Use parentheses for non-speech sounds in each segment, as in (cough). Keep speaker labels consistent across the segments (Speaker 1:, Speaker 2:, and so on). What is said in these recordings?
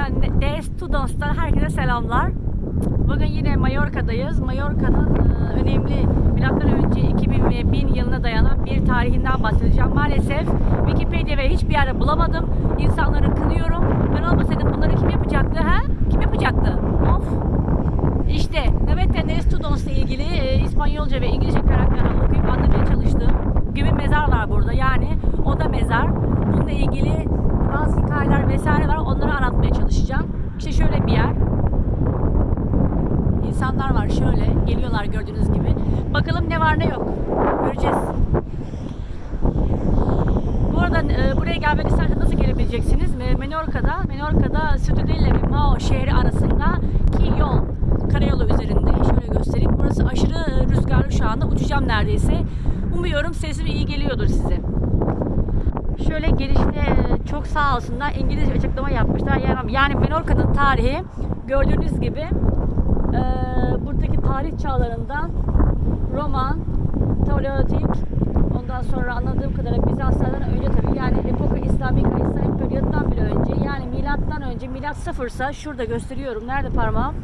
Speaker 1: Naveta de Studos'tan herkese selamlar. Bugün yine Mallorca'dayız. Mallorca'nın e, önemli milattan önce 2000 ve 1000 yılına dayanan bir tarihinden bahsedeceğim. Maalesef Wikipedia hiçbir yerde bulamadım. İnsanları kınıyorum. Ben olmasaydım bunları kim yapacaktı ha? Kim yapacaktı? Of. İşte Naveta de Studos'la ilgili e, İspanyolca ve İngilizce karakterler okuyup anlamaya çalıştım. Gibi mezar var burada. Yani o da mezar. Bununla ilgili bazı hikayeler vesaire var. Onları anlatmaya çalışacağım. İşte şöyle bir yer. İnsanlar var şöyle. Geliyorlar gördüğünüz gibi. Bakalım ne var ne yok. Göreceğiz. Bu arada e, buraya gelmek isterseniz nasıl gelebileceksiniz? E, Menorca'da, Menorca'da Ciudadella ve Mao şehri arasındaki yol, karayolu üzerinde. Şöyle göstereyim. Burası aşırı e, rüzgarlı şu anda. Uçacağım neredeyse. Umuyorum sesim iyi geliyordur size. Şöyle girişte e, çok sağ olsunlar İngilizce açıklama yapmışlar. Yani, yani Menorca'nın tarihi gördüğünüz gibi e, buradaki tarih çağlarından Roman, Paleolitik, ondan sonra anladığım kadarıyla Bizanslardan önce tabii yani epoka İslamik İslamik periyottan bile önce yani milattan önce milat sıfırsa şurada gösteriyorum nerede parmağım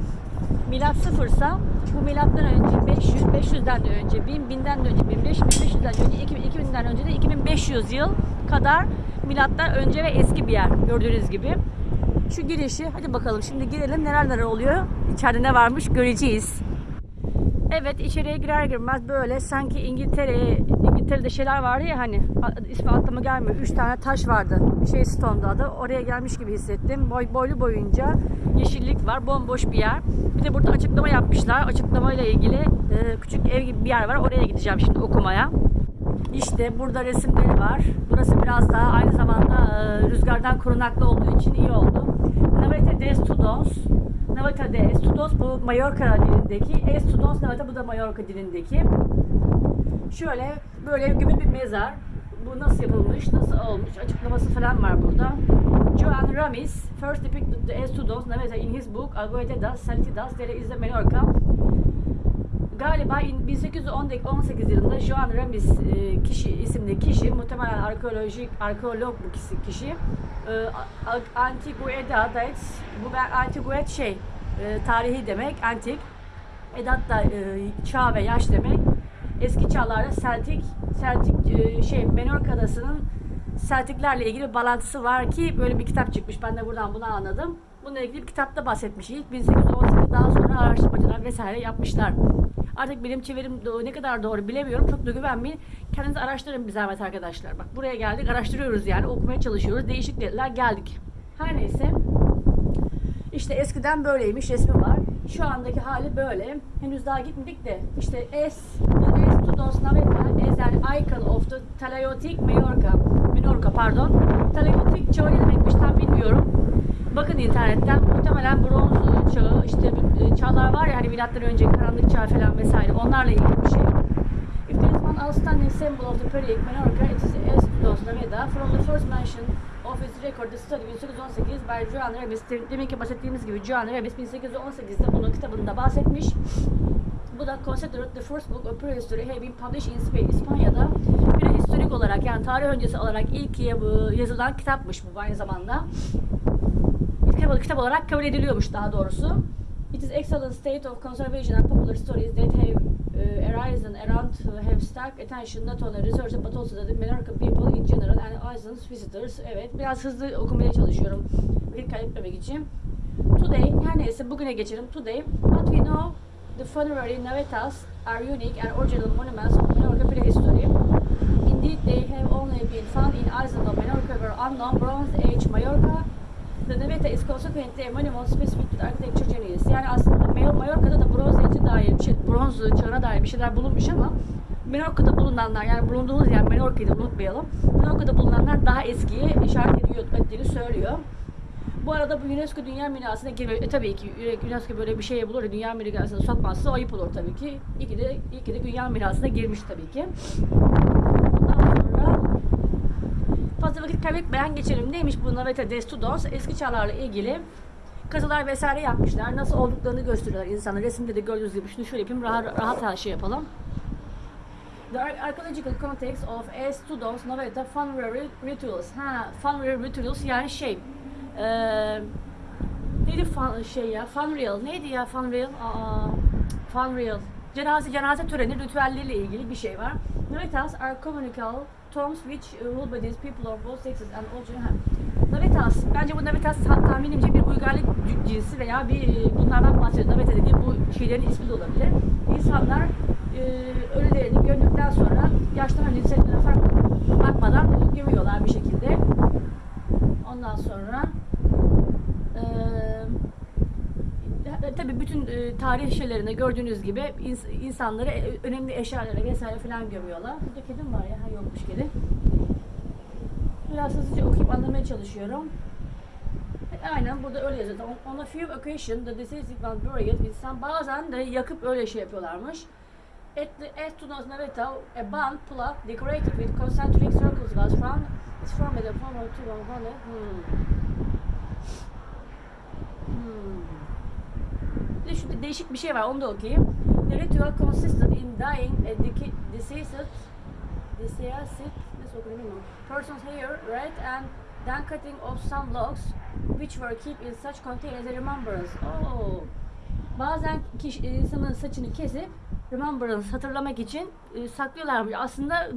Speaker 1: milat sıfırsa bu milattan önce 500 500'den de önce 1000 1000'den de önce 1500 1500'den önce 2000 2000'den önce de 2500 yıl kadar milattan önce ve eski bir yer gördüğünüz gibi. Şu girişi hadi bakalım şimdi girelim neler neler oluyor. İçeride ne varmış göreceğiz. Evet içeriye girer girmez böyle sanki İngiltere İngiltere'de şeyler vardı ya hani ismi aklıma gelmiyor. Üç tane taş vardı. Bir şey Stone'da adı. Oraya gelmiş gibi hissettim. Boy, boylu boyunca yeşillik var. Bomboş bir yer. Bir de burada açıklama yapmışlar. Açıklamayla ilgili e, küçük ev gibi bir yer var. Oraya gideceğim şimdi okumaya. İşte burada resimleri var. Burası biraz daha aynı zamanda e, rüzgardan korunaklı olduğu için iyi oldu. Naveta de Studos. Navata de Studos bu Mallorca dilindeki. Estudos Navata bu da Mallorca dilindeki. Şöyle böyle gibi bir mezar. Bu nasıl yapılmış, nasıl olmuş açıklaması falan var burada. Joan Ramis first depicted the Estudos Navata in his book Algoetedas Saltidas Dere is the Mallorca. Galiba in- 1818 yılında Joan Ramis e, kişi isimli kişi muhtemelen arkeolojik arkeolog bu kişi, kişi e, A- Antigueda Dates bu ben Antiguet şey e, tarihi demek antik Edat da e, çağ ve yaş demek. Eski çağlarda Celtic Celtic e, şey Menorca adasının Celticlerle ilgili bir bağlantısı var ki böyle bir kitap çıkmış. Ben de buradan bunu anladım. Bununla ilgili bir kitapta bahsetmiş. İlk 1818 daha sonra araştırmacılar vesaire yapmışlar. Artık benim çevirim ne kadar doğru bilemiyorum. Çok da güvenmeyin. Kendiniz araştırın bir zahmet arkadaşlar. Bak buraya geldik araştırıyoruz yani okumaya çalışıyoruz. Değişik dediler geldik. Her neyse. İşte eskiden böyleymiş resmi var. Şu andaki hali böyle. Henüz daha gitmedik de işte es the Estudos Naveta as an icon of the Talaiotic Mallorca. Menorca pardon. Talaiotic çağı ne demekmiş tam bilmiyorum. Bakın internetten muhtemelen bronz çağı işte e, çağlar var ya hani milattan önce karanlık çağ falan vesaire onlarla ilgili bir şey. If there is one outstanding symbol of the period Menorca, it is Estudos Naveta. From the first mention of its record, the study 1818 by Joan Remis. Demek ki bahsettiğimiz gibi Joan Remis 1818'de bunun kitabında bahsetmiş. Bu da considered the first book of prehistory been published in Spain. İspanya'da prehistorik olarak yani tarih öncesi olarak ilk ya- yazılan kitapmış bu aynı zamanda. Kitap, kitap olarak kabul ediliyormuş daha doğrusu. It is excellent state of conservation and popular stories that have uh, arisen around have stuck attention not only researchers but also the Menorca people in general and islands visitors. Evet, biraz hızlı okumaya çalışıyorum. Bir kaybetmemek için. Today, her neyse bugüne geçelim. Today, what we know, the funerary navetas are unique and original monuments of Menorca prehistory. Indeed, they have only been found in island of Menorca where unknown Bronze Age Mallorca. The Naveta is consequently a monument specific to architecture genius. Yani aslında Mallorca'da da Bronze Age'e dair şey, bronz çağına dair bir şeyler bulunmuş ama Menorca'da bulunanlar yani bulunduğumuz yer Menorca'yı da unutmayalım. Menorca'da bulunanlar daha eskiye işaret ediyor, ettiğini söylüyor. Bu arada bu UNESCO Dünya Mirası'na girmiyor. E, tabii ki UNESCO böyle bir şey bulur, Dünya Mirası'na sokmazsa ayıp olur tabii ki. İyi ki de, iyi ki de Dünya Mirası'na girmiş tabii ki. Ondan sonra fazla vakit kaybetmeden geçelim. Neymiş bu Naveta de Studos? Eski çağlarla ilgili kazılar vesaire yapmışlar. Nasıl olduklarını gösteriyorlar insanlar. Resimde de gördüğünüz gibi şunu şöyle yapayım. Rahat, rahat her şey yapalım. The ar- archaeological context of Estudos Naveta funerary rituals. Ha, funerary rituals yani şey, eee Neydi fun, şey ya? Funreal. Neydi ya Funreal? Aa, Funreal. Cenaze cenaze töreni ritüelleriyle ilgili bir şey var. Navitas are communicable terms which uh, will be these people of both sexes and all gender. Navitas. Bence bu Navitas ta- tahminimce bir uygarlık cinsi veya bir e, bunlardan bahsediyor. Navita dediği bu şeylerin ismi de olabilir. İnsanlar e, ölülerini gömdükten sonra yaşlarına cinselliğine fark bakmadan gömüyorlar bir şekilde. Ondan sonra eee tabi bütün e, tarih şeylerinde gördüğünüz gibi ins- insanları e, önemli eşyalara vesaire falan gömüyorlar. Burada kedim var ya, ha yokmuş kedi. Biraz hızlıca okuyup anlamaya çalışıyorum. Aynen burada öyle yazıyor. On, on a few occasions the deceased was buried some bazen de yakıp öyle şey yapıyorlarmış. At the Estunaz Naveta, a band plot decorated with concentric circles was found. It's from the form of two one. Hmm. De şurada değişik bir şey var, onu da okuyayım. The ritual consisted in dying a deceased, deceased, nasıl okunuyor bilmiyorum. Person's hair, red, and then cutting off some locks, which were kept in such containers as a remembrance. Oh. Bazen kişi, insanın saçını kesip remembrance hatırlamak için e, saklıyorlarmış. Aslında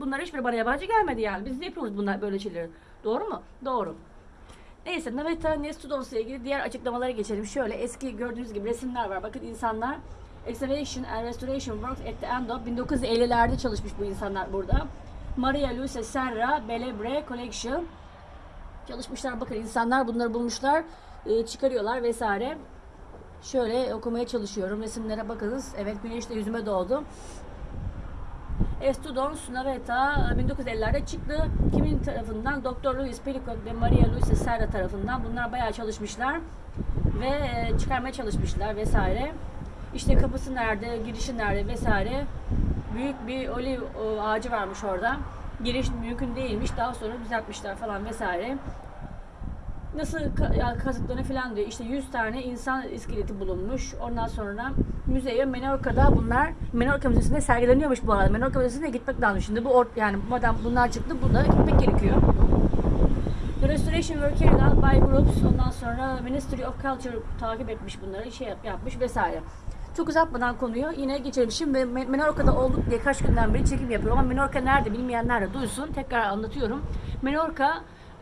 Speaker 1: bunlar hiçbir bana yabancı gelmedi yani. Biz de yapıyoruz bunlar böyle şeyleri. Doğru mu? Doğru. Neyse Naveta Nestudos'la ilgili diğer açıklamalara geçelim. Şöyle eski gördüğünüz gibi resimler var. Bakın insanlar Excavation and Restoration Works at the end of 1950'lerde çalışmış bu insanlar burada. Maria Luisa Serra Belebre Collection çalışmışlar. Bakın insanlar bunları bulmuşlar, e, çıkarıyorlar vesaire. Şöyle okumaya çalışıyorum. Resimlere bakınız. Evet güneş de yüzüme doğdu. Estudons Naveta 1950'lerde çıktı. Kimin tarafından? Doktor Luis Pericot ve Maria Luisa Serra tarafından. Bunlar bayağı çalışmışlar ve e, çıkarmaya çalışmışlar vesaire. İşte kapısı nerede, girişi nerede vesaire. Büyük bir oliv ağacı varmış orada. Giriş mümkün değilmiş. Daha sonra düzeltmişler falan vesaire. Nasıl kazıklarını falan diyor. İşte 100 tane insan iskeleti bulunmuş. Ondan sonra müzeye Menorca'da bunlar Menorca Müzesi'nde sergileniyormuş bu arada. Menorca Müzesi'ne gitmek lazım. Şimdi bu or- yani madem bunlar çıktı burada gitmek gerekiyor. The restoration were carried out by groups. Ondan sonra Ministry of Culture takip etmiş bunları, şey yap- yapmış vesaire. Çok uzatmadan konuyu yine geçelim. Şimdi Me- Menorca'da olduk diye kaç günden beri çekim yapıyorum ama Menorca nerede bilmeyenler de duysun. Tekrar anlatıyorum. Menorca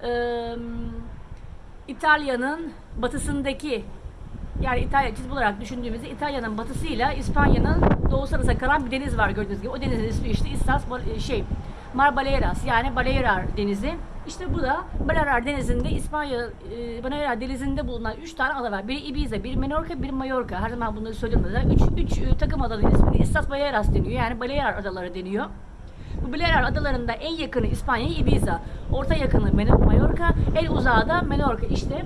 Speaker 1: eee İtalya'nın batısındaki yani İtalya çizim olarak düşündüğümüzde İtalya'nın batısıyla İspanya'nın doğusu arasında kalan bir deniz var gördüğünüz gibi. O denizin ismi işte Islas Bal- şey Mar Baleares yani Balearar Denizi. İşte bu da Balearar Denizi'nde İspanya e, Balearar Denizi'nde bulunan 3 tane ada var. Biri Ibiza, biri Menorca, biri Mallorca. Her zaman bunları söylüyorum da. 3 3 takım adanın ismini Islas Baleares deniyor. Yani Balearar adaları deniyor. Bu Balearar adalarında en yakını İspanya Ibiza, orta yakını Mallorca, en uzağı da Menorca. İşte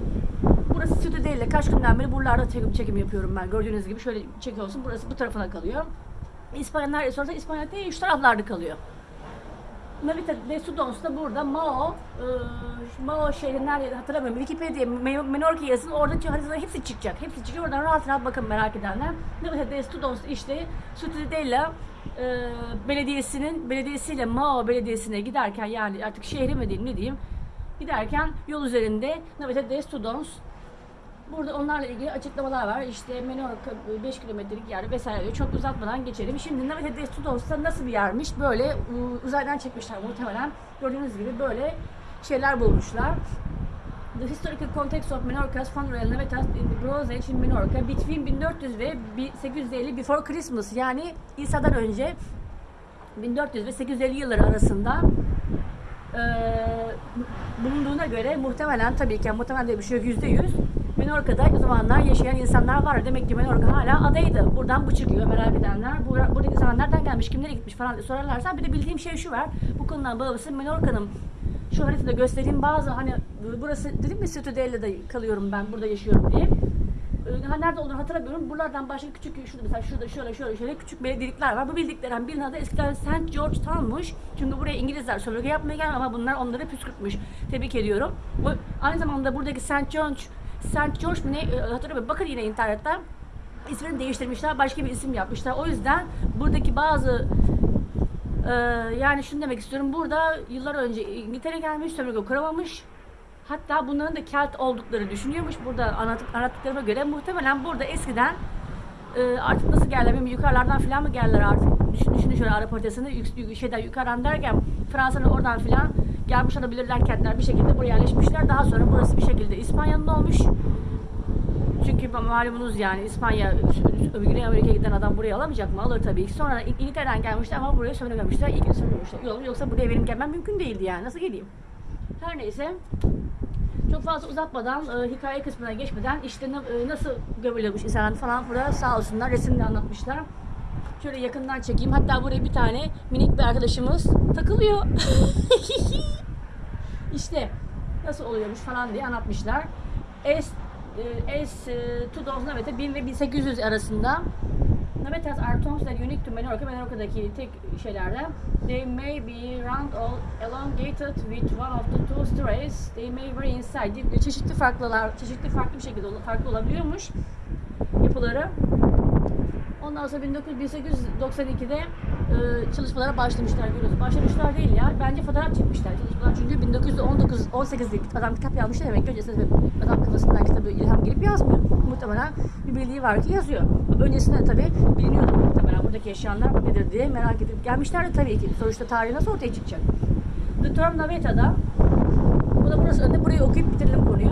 Speaker 1: burası Ciudadela. Kaç günden beri buralarda çekim, yapıyorum ben. Gördüğünüz gibi şöyle çekiyorsun. Burası bu tarafına kalıyor. İspanya nerede sorarsa İspanya değil, şu taraflarda kalıyor. Navita de Sudons da burada Mao, e, Mao şehri nerede hatırlamıyorum. Wikipedia Me- Menorca yazın orada haritaların hepsi çıkacak. Hepsi çıkıyor. Oradan rahat rahat bakın merak edenler. Navita de Sudons işte Ciudadela e, belediyesinin belediyesiyle Mao belediyesine giderken yani artık şehri mi diyeyim ne diyeyim giderken yol üzerinde Navita de Sudons Burada onlarla ilgili açıklamalar var. İşte Menorca 5 kilometrelik yer vesaire diyor. Çok uzatmadan geçelim. Şimdi Navete de Studos'ta nasıl bir yermiş? Böyle uzaydan çekmişler muhtemelen. Gördüğünüz gibi böyle şeyler bulmuşlar. The historical context of Menorca's funeral Navetas in the Bronze Age in Menorca between 1400 ve 850 before Christmas yani İsa'dan önce 1400 ve 850 yılları arasında eee, bulunduğuna göre muhtemelen tabii ki muhtemelen diye bir şey yok yüzde yüz Menorca'da o zamanlar yaşayan insanlar var. Demek ki Menorca hala adaydı. Buradan bu çıkıyor merak edenler. Bu, buradaki insanlar nereden gelmiş, kimlere gitmiş falan sorarlarsa bir de bildiğim şey şu var. Bu konudan bağımsız Menorca'nın şu haritada göstereyim bazı hani burası dedim mi Ciudadela'da kalıyorum ben burada yaşıyorum diye. Ee, Ha, nerede olduğunu hatırlamıyorum. Buralardan başka küçük şurada mesela şurada şöyle şöyle şöyle küçük belediyelikler var. Bu bildiklerim birinin adı eskiden St. George Town'muş. Çünkü buraya İngilizler sömürge yapmaya gelmiyor ama bunlar onları püskürtmüş. Tebrik ediyorum. Bu, aynı zamanda buradaki St. George St. George mu ne e, hatırlamıyorum. Bakın yine internetten ismini değiştirmişler. Başka bir isim yapmışlar. O yüzden buradaki bazı ee, yani şunu demek istiyorum. Burada yıllar önce İngiltere gelmiş, sömürge kuramamış. Hatta bunların da Kelt oldukları düşünüyormuş. Burada anlattık, anlattıklarıma göre muhtemelen burada eskiden e, artık nasıl geldiler bilmiyorum yukarılardan falan mı geldiler artık düşün, düşünün şöyle Arap haritasını şeyden yukarıdan derken Fransa'nın oradan filan gelmiş olabilirler kentler bir şekilde buraya yerleşmişler daha sonra burası bir şekilde İspanya'nın olmuş çünkü malumunuz yani İspanya Güney Amerika'ya giden adam buraya alamayacak mı? Alır tabii ki. Sonra İng- İngiltere'den gelmişler ama buraya söylememişler. İlk gün. Yol- Yoksa buraya benim gelmem mümkün değildi yani. Nasıl geleyim? Her neyse. Çok fazla uzatmadan, e, hikaye kısmına geçmeden işte e, nasıl gömülüyormuş insanlar falan burada sağ olsunlar resimle anlatmışlar. Şöyle yakından çekeyim. Hatta buraya bir tane minik bir arkadaşımız takılıyor. (laughs) işte nasıl oluyormuş falan diye anlatmışlar. Es, e, es Tudors Navete 1000 ve 1800 arasında Navetas are tombs that unique to Menorca. Menorca'daki tek şeylerden. They may be round or elongated with one of the two stories. They may vary in size. Çeşitli farklılar, çeşitli farklı bir şekilde farklı olabiliyormuş yapıları. Ondan sonra 1900 1892'de e, çalışmalara başlamışlar görüyoruz. Başlamışlar değil ya. Bence fotoğraf çekmişler çalışmalar. Çünkü 1919 18'de adam kitap yazmış demek ki öncesinde adam kafasından kitabı ilham gelip yazmıyor. Muhtemelen bir bildiği var ki yazıyor. Öncesinde tabii biliniyordu muhtemelen buradaki yaşayanlar nedir diye merak edip gelmişler de tabii ki. Sonuçta tarihi nasıl ortaya çıkacak? The Term Naveta'da bu da burası önde. Burayı okuyup bitirelim konuyu.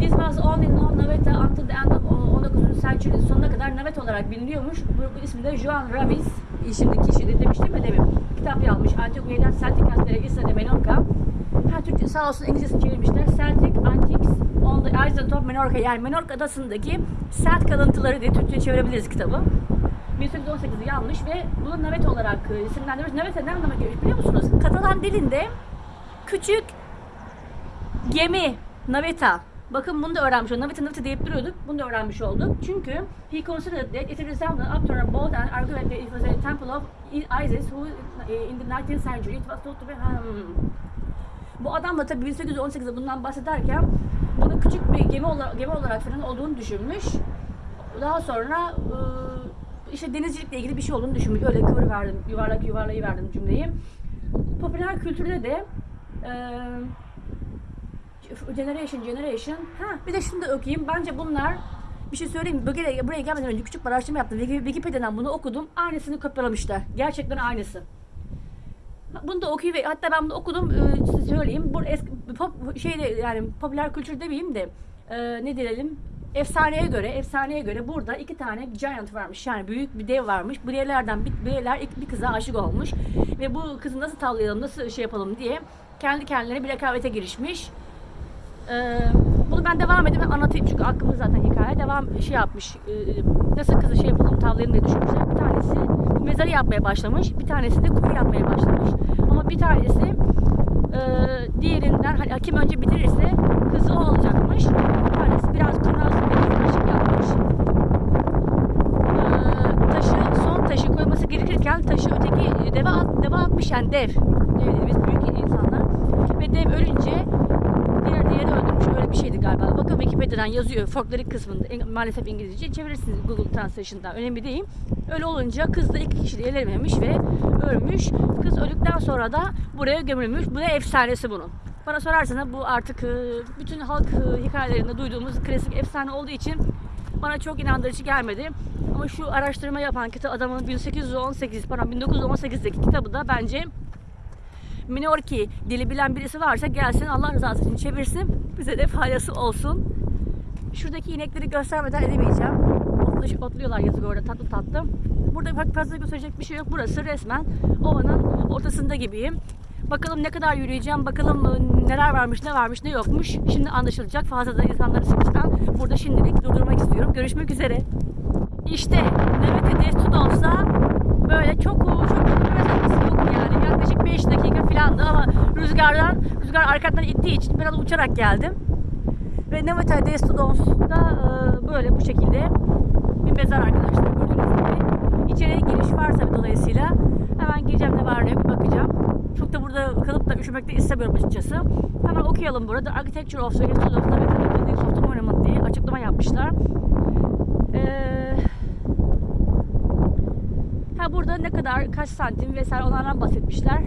Speaker 1: This was only known Naveta until the end of 19. century sonuna kadar Navet olarak biliniyormuş. Bu, ismi de Juan Ramis. Şimdi kişi de demiştim mi demin. Kitap yazmış. Antiquated Celtic Kentleri Isla de Menorca. Ha Türkçe sağ olsun İngilizcesini çevirmişler. Celtic Antiques on the Island of Menorca. Yani Menorca adasındaki Celt kalıntıları diye Türkçe çevirebiliriz kitabı. 1818'i yanlış ve bunu Navet olarak e, isimlendirmiş. Navet ne anlama geliyor biliyor musunuz? Katalan dilinde küçük Gemi, naveta. Bakın bunu da öğrenmiş olduk. Naveta naveta deyip duruyorduk. Bunu da öğrenmiş olduk. Çünkü he considered that it resembled after a boat and argued that it was a temple of Isis who eh, in the 19th century it was thought to be hmm. Bu adam da tabii 1818'de bundan bahsederken bunu küçük bir gemi olarak, gemi olarak falan olduğunu düşünmüş. Daha sonra e, işte denizcilikle ilgili bir şey olduğunu düşünmüş. Öyle kıvır verdim, yuvarlak yuvarlayı verdim cümleyi. Popüler kültürde de e, Generation, Generation. Ha, bir de şunu da okuyayım. Bence bunlar bir şey söyleyeyim mi? Buraya, buraya gelmeden önce küçük bir araştırma yaptım. Wiki- Wikipedia'dan bunu okudum. Aynısını kopyalamışlar. Gerçekten aynısı. Bunu da okuyup hatta ben bunu okudum e, söyleyeyim. Bu eski pop, şeyde yani popüler kültür demeyeyim de e, ne diyelim efsaneye göre efsaneye göre burada iki tane giant varmış. Yani büyük bir dev varmış. Bu devlerden bir, ilk bir kıza aşık olmuş ve bu kızı nasıl tavlayalım, nasıl şey yapalım diye kendi kendilerine bir rekabete girişmiş. Ee, bunu ben devam edeyim. Anlatayım çünkü aklımda zaten hikaye. Devam şey yapmış e, nasıl kızı şey yapalım tavlayalım diye düşünmüşler. Bir tanesi mezarı yapmaya başlamış bir tanesi de kuyu yapmaya başlamış. Ama bir tanesi e, diğerinden hani kim önce bitirirse kızı o alacakmış. Bir tanesi biraz kurnaz bir yapmış. Ee, taşı son taşı koyması gerekirken taşı öteki deve, at, deve atmış yani dev. Dev dediğimiz büyük insanlar. Ve dev ölünce diğer diğeri öldürmüş öyle bir şeydi galiba. Bakın Wikipedia'dan yazıyor folklorik kısmında maalesef İngilizce çevirirsiniz Google Translation'dan önemli değil. Öyle olunca kız da iki kişiliği elememiş ve ölmüş. Kız öldükten sonra da buraya gömülmüş. Bu da efsanesi bunun. Bana sorarsanız bu artık e, bütün halk e, hikayelerinde duyduğumuz klasik efsane olduğu için bana çok inandırıcı gelmedi. Ama şu araştırma yapan kitap adamın 1818 pardon 1918'deki kitabı da bence Minorki dili bilen birisi varsa gelsin Allah rızası için çevirsin. Bize de faydası olsun. Şuradaki inekleri göstermeden edemeyeceğim. Otlu, otluyorlar yazık orada tatlı tatlı. Burada pek fazla gösterecek bir şey yok. Burası resmen ovanın ortasında gibiyim. Bakalım ne kadar yürüyeceğim, bakalım e, neler varmış, ne varmış, ne yokmuş. Şimdi anlaşılacak. Fazla da insanları sıkıştan burada şimdilik durdurmak istiyorum. Görüşmek üzere. İşte Nöbete Destur olsa böyle çok çok bir mesafesi yok yani. Yaklaşık 5 dakika filandı ama rüzgardan, rüzgar arkadan ittiği için biraz uçarak geldim. Ve Nöbete Destudons'da e, böyle bu şekilde bir mezar arkadaşlar gördüğünüz gibi. İçeriye giriş var tabii dolayısıyla. Hemen gireceğim ne var ne yok bakacağım. Çok da burada kalıp da üşümek de istemiyorum açıkçası. Hemen okuyalım burada. Architecture of the Institute of Buildings the Monument diye açıklama yapmışlar. Eee Ha burada ne kadar kaç santim vesaire onlardan bahsetmişler.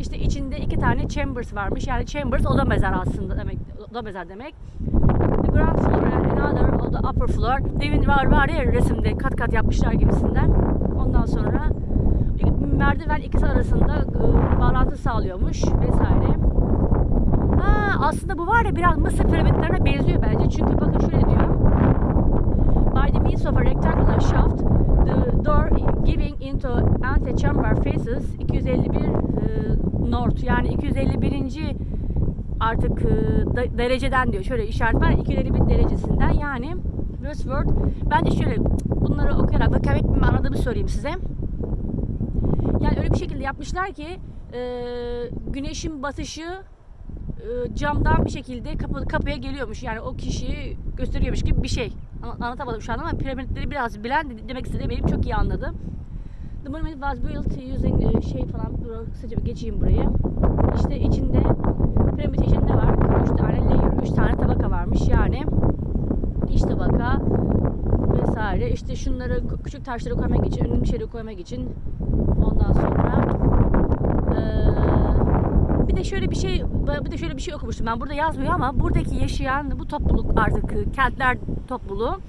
Speaker 1: İşte içinde iki tane chambers varmış. Yani chambers oda mezarı aslında demek. da mezar demek. The ground floor and another the upper floor. Demin var var ya resimde kat kat yapmışlar gibisinden. Ondan sonra merdiven ikisi arasında e, bağlantı sağlıyormuş vesaire. Ha, aslında bu var ya biraz Mısır piramitlerine benziyor bence. Çünkü bakın şöyle diyor. By the means of a rectangular shaft, the door giving into antechamber faces 251 e, north yani 251. artık e, dereceden diyor. Şöyle işaret var 251 derecesinden yani westward. Ben de şöyle bunları okuyarak bakın hep anladığımı söyleyeyim size. Yani öyle bir şekilde yapmışlar ki e, güneşin batışı camdan bir şekilde kapı, kapıya geliyormuş. Yani o kişiyi gösteriyormuş gibi bir şey. Anlatamadım şu an ama piramitleri biraz bilen de- demek istediğim benim çok iyi anladı. The monument was built using e, şey falan kısaca bir geçeyim burayı. İşte içinde piramit içinde var. Üç tane layer, üç tane tabaka varmış yani. İç tabaka vesaire. İşte şunları küçük taşları koymak için, önemli şeyleri koymak için ondan sonra bir de şöyle bir şey bir de şöyle bir şey okumuştum ben. Burada yazmıyor ama buradaki yaşayan bu topluluk artık e, kentler topluluğu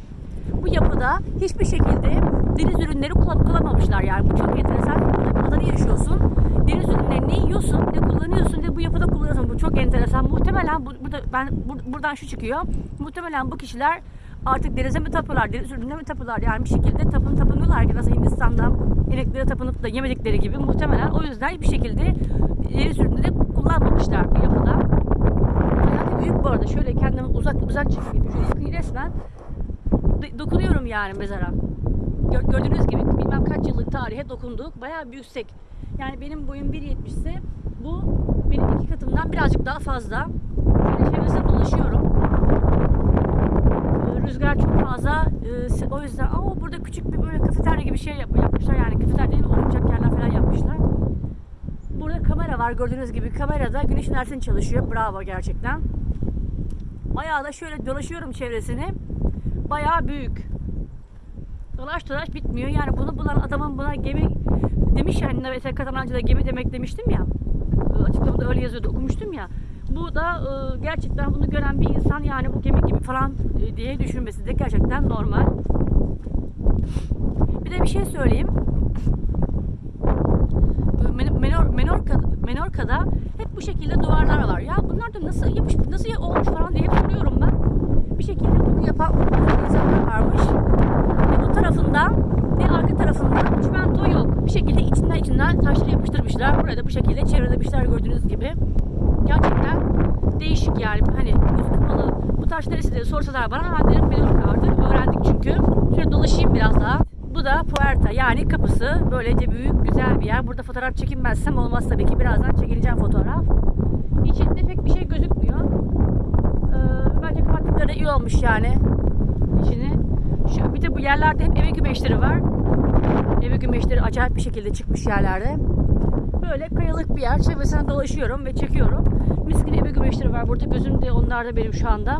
Speaker 1: bu yapıda hiçbir şekilde deniz ürünleri kullan- kullanmamışlar yani. Bu çok enteresan. Burada bir adada yaşıyorsun? Deniz ürünlerini yiyorsun ne kullanıyorsun ne bu yapıda kullanıyorsun? Bu çok enteresan. Muhtemelen bu, burada ben bur- buradan şu çıkıyor. Muhtemelen bu kişiler artık denize mi tapıyorlar, deniz ürününe mi tapıyorlar? Yani bir şekilde tapın tapınıyorlar ki nasıl Hindistan'da ineklere tapınıp da yemedikleri gibi muhtemelen o yüzden hiçbir şekilde deniz ürünü kullanmamışlar bu yapıda. Da büyük bu arada şöyle kendimi uzak uzak çekeyim şöyle yakın resmen do- dokunuyorum yani mezara. Gör- gördüğünüz gibi bilmem kaç yıllık tarihe dokunduk. Bayağı bir yüksek. Yani benim boyum 1.70 ise bu benim iki katımdan birazcık daha fazla. Şöyle çevresine dolaşıyorum. Rüzgar çok fazla. O yüzden aa, burada küçük bir böyle kafeterya gibi şey yap- yapmışlar. Yani kafeterya değil mi? Oturacak yerler falan yapmışlar. Burada var gördüğünüz gibi. Kamerada güneş enerjisini çalışıyor. Bravo gerçekten. Bayağı da şöyle dolaşıyorum çevresini. Bayağı büyük. Dolaş dolaş bitmiyor. Yani bunu bulan adamın buna gemi demiş yani mesela Katalanca'da gemi demek demiştim ya. Açıklamada öyle yazıyordu okumuştum ya. Bu da e, gerçekten bunu gören bir insan yani bu gemi gibi falan e, diye düşünmesi de gerçekten normal. Bir de bir şey söyleyeyim. E, Men- Menor, Menorka, Menorka'da hep bu şekilde duvarlar var. Ya bunlar da nasıl yapış, nasıl olmuş falan diye soruyorum ben. Bir şekilde bunu yapan insanlar varmış. Ne bu tarafından ne arka tarafından çimento yok. Bir şekilde içinden içinden taşları yapıştırmışlar. Buraya da bu şekilde çevrelemişler gördüğünüz gibi. Gerçekten değişik yani. Hani yüz kapalı bu taş neresi diye sorsalar bana ben derim Menorka artık. Öğrendik çünkü. Şöyle dolaşayım biraz daha. Bu da Puerta yani kapısı. Böylece büyük güzel bir yer. Burada fotoğraf çekinmezsem olmaz tabii ki. Birazdan çekileceğim fotoğraf. İçinde pek bir şey gözükmüyor. Ee, bence kapattıkları iyi olmuş yani. İçini. Şu, bir de bu yerlerde hep eve gümeşleri var. Eve gümeşleri acayip bir şekilde çıkmış yerlerde. Böyle kayalık bir yer. Çevresine dolaşıyorum ve çekiyorum. Mis gibi eve gümeşleri var burada. Gözümde onlar da benim şu anda.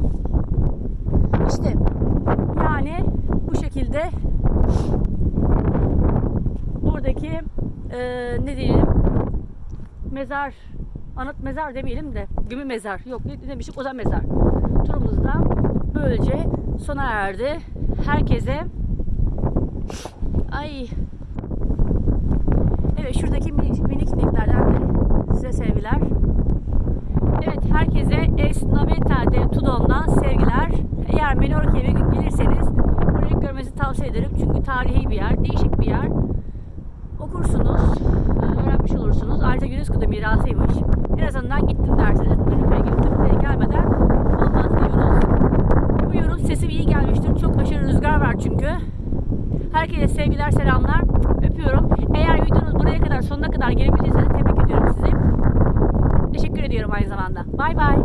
Speaker 1: İşte yani bu şekilde buradaki eee ne diyelim mezar anıt mezar demeyelim de gömü mezar yok ne demiştik o da mezar turumuzda böylece sona erdi. Herkese ay. Evet şuradaki minik, minik ineklerden de size sevgiler. Evet herkese Es Naveta de Tudon'dan sevgiler. Eğer Menorca'ya bir gün gelirseniz burayı görmenizi tavsiye ederim. Çünkü tarihi bir yer değişik bir yer okursunuz, e, öğrenmiş olursunuz. Ayrıca UNESCO'da mirasıymış. En azından gittim dersiniz. Menüfe'ye gittim. Buraya gelmeden olmaz diyoruz. Umuyorum sesim iyi gelmiştir. Çok aşırı rüzgar var çünkü. Herkese sevgiler, selamlar. Öpüyorum. Eğer videonuz buraya kadar, sonuna kadar gelebildiyseniz tebrik ediyorum sizi. Teşekkür ediyorum aynı zamanda. Bay bay.